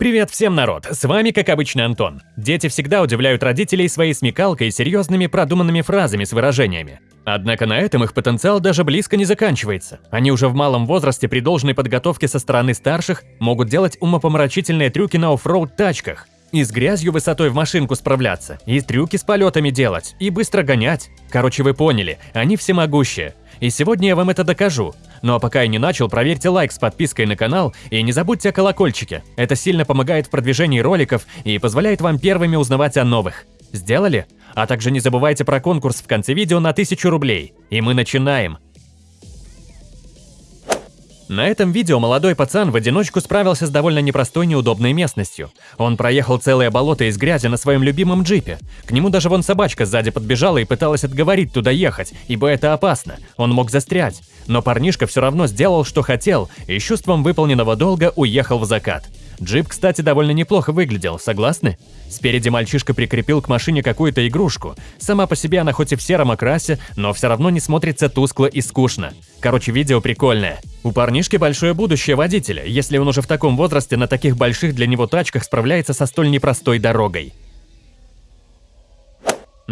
Привет всем, народ! С вами, как обычно, Антон. Дети всегда удивляют родителей своей смекалкой и серьезными продуманными фразами с выражениями. Однако на этом их потенциал даже близко не заканчивается. Они уже в малом возрасте при должной подготовке со стороны старших могут делать умопомрачительные трюки на оффроуд тачках, и с грязью высотой в машинку справляться, и трюки с полетами делать, и быстро гонять. Короче, вы поняли, они всемогущие. И сегодня я вам это докажу. Ну а пока я не начал, проверьте лайк с подпиской на канал и не забудьте о колокольчике. Это сильно помогает в продвижении роликов и позволяет вам первыми узнавать о новых. Сделали? А также не забывайте про конкурс в конце видео на 1000 рублей. И мы начинаем. На этом видео молодой пацан в одиночку справился с довольно непростой неудобной местностью. Он проехал целое болото из грязи на своем любимом джипе. К нему даже вон собачка сзади подбежала и пыталась отговорить туда ехать, ибо это опасно, он мог застрять. Но парнишка все равно сделал, что хотел, и с чувством выполненного долга уехал в закат. Джип, кстати, довольно неплохо выглядел, согласны? Спереди мальчишка прикрепил к машине какую-то игрушку. Сама по себе она хоть и в сером окрасе, но все равно не смотрится тускло и скучно. Короче, видео прикольное. У парнишки большое будущее водителя, если он уже в таком возрасте на таких больших для него тачках справляется со столь непростой дорогой.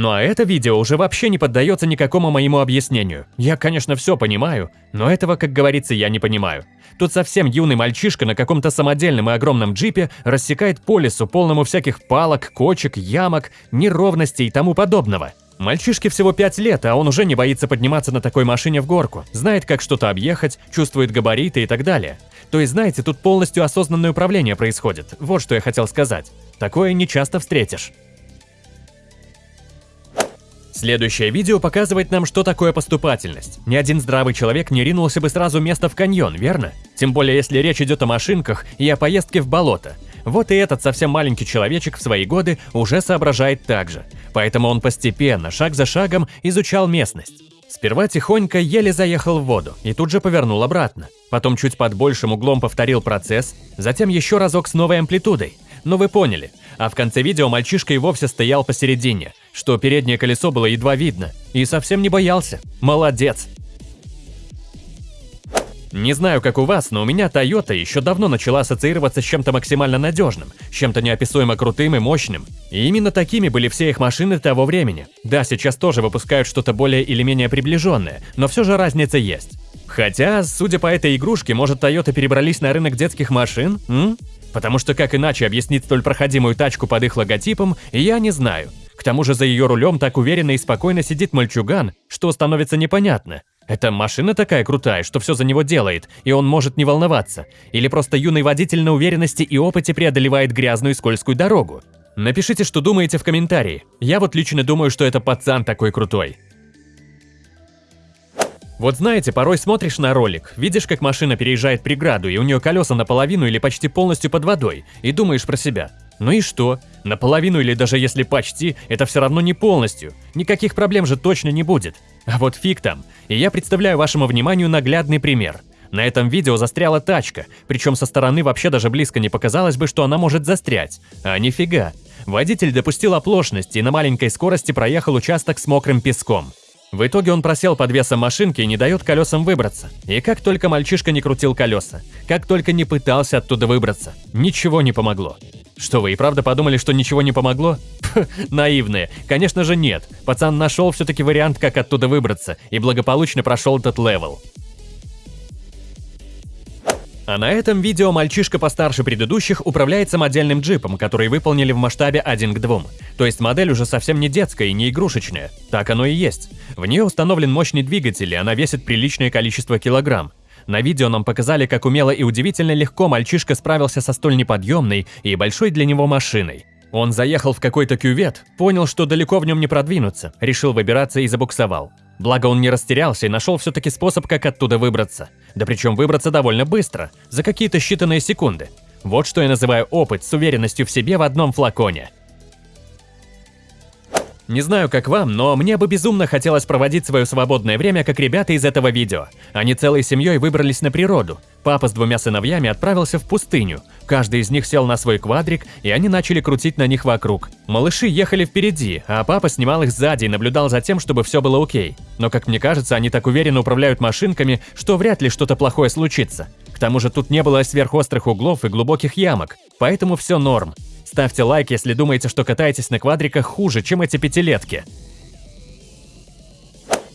Ну а это видео уже вообще не поддается никакому моему объяснению. Я, конечно, все понимаю, но этого, как говорится, я не понимаю. Тут совсем юный мальчишка на каком-то самодельном и огромном джипе рассекает по лесу, полному всяких палок, кочек, ямок, неровностей и тому подобного. Мальчишке всего 5 лет, а он уже не боится подниматься на такой машине в горку, знает, как что-то объехать, чувствует габариты и так далее. То есть, знаете, тут полностью осознанное управление происходит, вот что я хотел сказать. Такое не часто встретишь. Следующее видео показывает нам, что такое поступательность. Ни один здравый человек не ринулся бы сразу место в каньон, верно? Тем более, если речь идет о машинках и о поездке в болото. Вот и этот совсем маленький человечек в свои годы уже соображает так же. Поэтому он постепенно, шаг за шагом, изучал местность. Сперва тихонько еле заехал в воду и тут же повернул обратно. Потом чуть под большим углом повторил процесс, затем еще разок с новой амплитудой. Но вы поняли. А в конце видео мальчишка и вовсе стоял посередине, что переднее колесо было едва видно, и совсем не боялся. Молодец! Не знаю, как у вас, но у меня Toyota еще давно начала ассоциироваться с чем-то максимально надежным, чем-то неописуемо крутым и мощным. И именно такими были все их машины того времени. Да, сейчас тоже выпускают что-то более или менее приближенное, но все же разница есть. Хотя, судя по этой игрушке, может Toyota перебрались на рынок детских машин? М? Потому что как иначе объяснить столь проходимую тачку под их логотипом, я не знаю. К тому же за ее рулем так уверенно и спокойно сидит мальчуган, что становится непонятно. Это машина такая крутая, что все за него делает, и он может не волноваться. Или просто юный водитель на уверенности и опыте преодолевает грязную и скользкую дорогу. Напишите, что думаете в комментарии. Я вот лично думаю, что это пацан такой крутой. Вот знаете, порой смотришь на ролик, видишь, как машина переезжает преграду, и у нее колеса наполовину или почти полностью под водой, и думаешь про себя. Ну и что? Наполовину или даже если почти, это все равно не полностью. Никаких проблем же точно не будет. А вот фиг там. И я представляю вашему вниманию наглядный пример. На этом видео застряла тачка, причем со стороны вообще даже близко не показалось бы, что она может застрять. А нифига. Водитель допустил оплошность и на маленькой скорости проехал участок с мокрым песком. В итоге он просел под весом машинки и не дает колесам выбраться. И как только мальчишка не крутил колеса, как только не пытался оттуда выбраться, ничего не помогло. Что вы и правда подумали, что ничего не помогло? Наивные. Конечно же нет. Пацан нашел все-таки вариант, как оттуда выбраться, и благополучно прошел этот level. А на этом видео мальчишка постарше предыдущих управляет самодельным джипом, который выполнили в масштабе 1 к 2. То есть модель уже совсем не детская и не игрушечная. Так оно и есть. В нее установлен мощный двигатель, и она весит приличное количество килограмм. На видео нам показали, как умело и удивительно легко мальчишка справился со столь неподъемной и большой для него машиной. Он заехал в какой-то кювет, понял, что далеко в нем не продвинуться, решил выбираться и забуксовал. Благо он не растерялся и нашел все-таки способ, как оттуда выбраться. Да причем выбраться довольно быстро, за какие-то считанные секунды. Вот что я называю опыт с уверенностью в себе в одном флаконе. Не знаю, как вам, но мне бы безумно хотелось проводить свое свободное время, как ребята из этого видео. Они целой семьей выбрались на природу. Папа с двумя сыновьями отправился в пустыню. Каждый из них сел на свой квадрик, и они начали крутить на них вокруг. Малыши ехали впереди, а папа снимал их сзади и наблюдал за тем, чтобы все было окей. Но, как мне кажется, они так уверенно управляют машинками, что вряд ли что-то плохое случится. К тому же тут не было сверхострых углов и глубоких ямок, поэтому все норм. Ставьте лайк, если думаете, что катаетесь на квадриках хуже, чем эти пятилетки.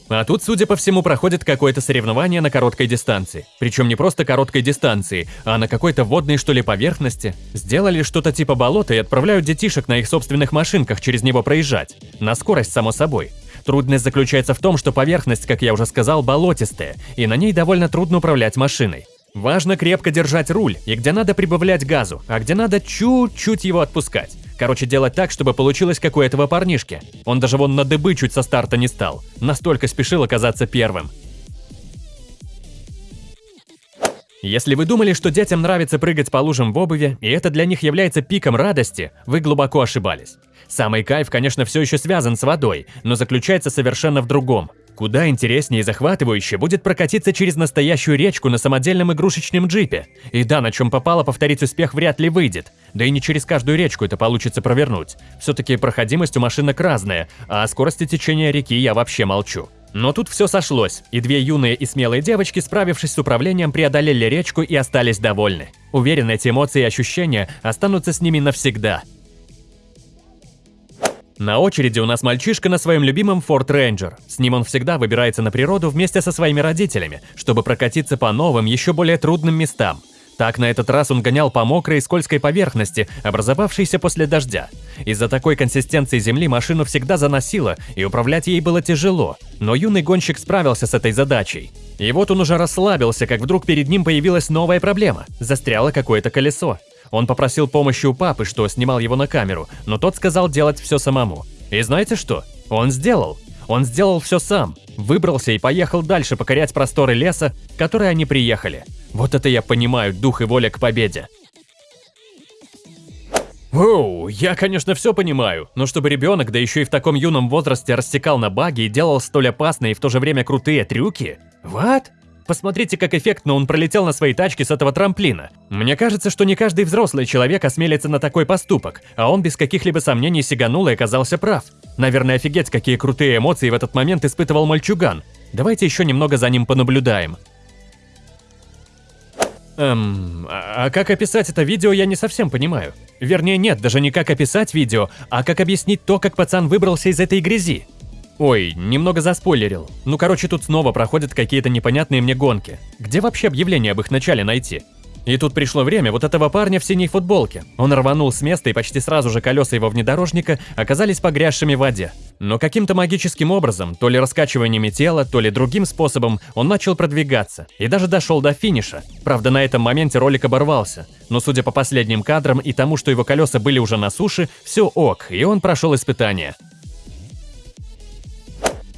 А тут, судя по всему, проходит какое-то соревнование на короткой дистанции. Причем не просто короткой дистанции, а на какой-то водной, что ли, поверхности. Сделали что-то типа болота и отправляют детишек на их собственных машинках через него проезжать. На скорость, само собой. Трудность заключается в том, что поверхность, как я уже сказал, болотистая, и на ней довольно трудно управлять машиной. Важно крепко держать руль, и где надо прибавлять газу, а где надо чуть-чуть его отпускать. Короче, делать так, чтобы получилось как у этого парнишки. Он даже вон на дыбы чуть со старта не стал. Настолько спешил оказаться первым. Если вы думали, что детям нравится прыгать по лужам в обуви, и это для них является пиком радости, вы глубоко ошибались. Самый кайф, конечно, все еще связан с водой, но заключается совершенно в другом. Куда интереснее и захватывающе будет прокатиться через настоящую речку на самодельном игрушечном джипе. И да, на чем попало, повторить успех вряд ли выйдет. Да и не через каждую речку это получится провернуть. Все-таки проходимость у машинок разная, а о скорости течения реки я вообще молчу. Но тут все сошлось, и две юные и смелые девочки, справившись с управлением, преодолели речку и остались довольны. Уверен, эти эмоции и ощущения останутся с ними навсегда. На очереди у нас мальчишка на своем любимом Ford Ranger. С ним он всегда выбирается на природу вместе со своими родителями, чтобы прокатиться по новым, еще более трудным местам. Так на этот раз он гонял по мокрой и скользкой поверхности, образовавшейся после дождя. Из-за такой консистенции земли машину всегда заносило, и управлять ей было тяжело, но юный гонщик справился с этой задачей. И вот он уже расслабился, как вдруг перед ним появилась новая проблема – застряло какое-то колесо. Он попросил помощи у папы, что снимал его на камеру, но тот сказал делать все самому. И знаете что? Он сделал. Он сделал все сам. Выбрался и поехал дальше покорять просторы леса, которые они приехали. Вот это я понимаю дух и воля к победе. Оу, я, конечно, все понимаю, но чтобы ребенок, да еще и в таком юном возрасте, рассекал на баги и делал столь опасные и в то же время крутые трюки? What? Посмотрите, как эффектно он пролетел на своей тачке с этого трамплина. Мне кажется, что не каждый взрослый человек осмелится на такой поступок, а он без каких-либо сомнений сиганул и оказался прав. Наверное, офигеть, какие крутые эмоции в этот момент испытывал мальчуган. Давайте еще немного за ним понаблюдаем. Эм, а, а как описать это видео, я не совсем понимаю. Вернее, нет, даже не как описать видео, а как объяснить то, как пацан выбрался из этой грязи. Ой, немного заспойлерил. Ну короче, тут снова проходят какие-то непонятные мне гонки. Где вообще объявление об их начале найти? И тут пришло время вот этого парня в синей футболке. Он рванул с места, и почти сразу же колеса его внедорожника оказались погрязшими в воде. Но каким-то магическим образом, то ли раскачиваниями тела, то ли другим способом, он начал продвигаться. И даже дошел до финиша. Правда, на этом моменте ролик оборвался. Но судя по последним кадрам и тому, что его колеса были уже на суше, все ок, и он прошел испытание.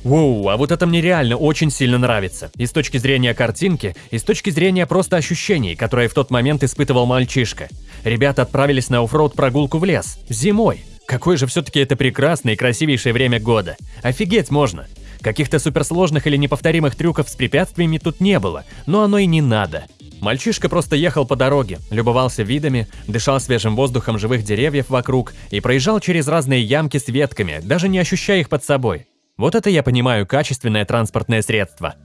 Воу, а вот это мне реально очень сильно нравится. И с точки зрения картинки, и с точки зрения просто ощущений, которые в тот момент испытывал мальчишка. Ребята отправились на оффроуд прогулку в лес. Зимой. Какое же все-таки это прекрасное и красивейшее время года. Офигеть можно. Каких-то суперсложных или неповторимых трюков с препятствиями тут не было, но оно и не надо. Мальчишка просто ехал по дороге, любовался видами, дышал свежим воздухом живых деревьев вокруг и проезжал через разные ямки с ветками, даже не ощущая их под собой. Вот это я понимаю качественное транспортное средство.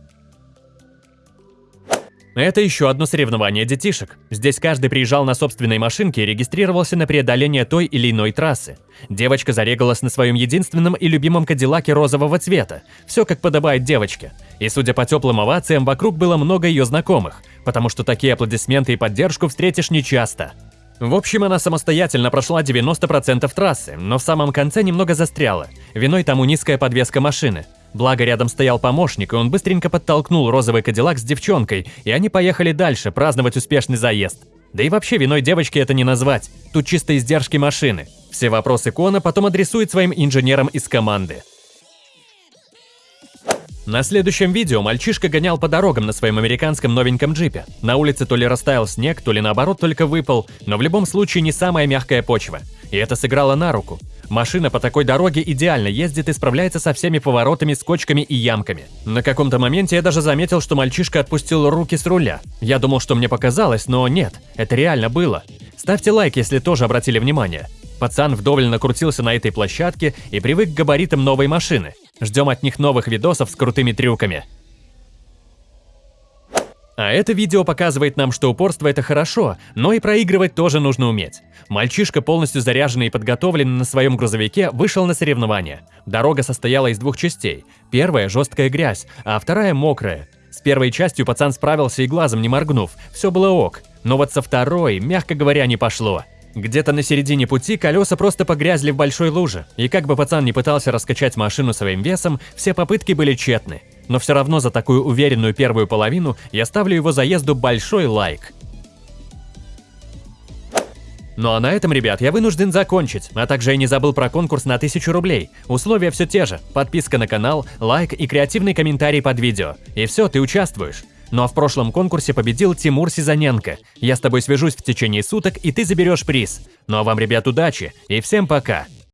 Это еще одно соревнование детишек. Здесь каждый приезжал на собственной машинке и регистрировался на преодоление той или иной трассы. Девочка зарегалась на своем единственном и любимом кадиллаке розового цвета. Все как подобает девочке. И судя по теплым овациям, вокруг было много ее знакомых, потому что такие аплодисменты и поддержку встретишь нечасто. В общем, она самостоятельно прошла 90% трассы, но в самом конце немного застряла. Виной тому низкая подвеска машины. Благо рядом стоял помощник, и он быстренько подтолкнул розовый кадиллак с девчонкой, и они поехали дальше праздновать успешный заезд. Да и вообще виной девочки это не назвать, тут чисто издержки машины. Все вопросы Кона потом адресует своим инженерам из команды. На следующем видео мальчишка гонял по дорогам на своем американском новеньком джипе. На улице то ли растаял снег, то ли наоборот только выпал, но в любом случае не самая мягкая почва. И это сыграло на руку. Машина по такой дороге идеально ездит и справляется со всеми поворотами, скочками и ямками. На каком-то моменте я даже заметил, что мальчишка отпустил руки с руля. Я думал, что мне показалось, но нет, это реально было. Ставьте лайк, если тоже обратили внимание. Пацан вдоволь накрутился на этой площадке и привык к габаритам новой машины. Ждем от них новых видосов с крутыми трюками. А это видео показывает нам, что упорство это хорошо, но и проигрывать тоже нужно уметь. Мальчишка, полностью заряженный и подготовленный на своем грузовике, вышел на соревнования. Дорога состояла из двух частей. Первая – жесткая грязь, а вторая – мокрая. С первой частью пацан справился и глазом не моргнув, все было ок. Но вот со второй, мягко говоря, не пошло. Где-то на середине пути колеса просто погрязли в большой луже, и как бы пацан не пытался раскачать машину своим весом, все попытки были тщетны. Но все равно за такую уверенную первую половину я ставлю его заезду большой лайк. Ну а на этом, ребят, я вынужден закончить, а также я не забыл про конкурс на 1000 рублей. Условия все те же, подписка на канал, лайк и креативный комментарий под видео. И все, ты участвуешь. Ну а в прошлом конкурсе победил Тимур Сизаненко. Я с тобой свяжусь в течение суток, и ты заберешь приз. Ну а вам, ребят, удачи и всем пока!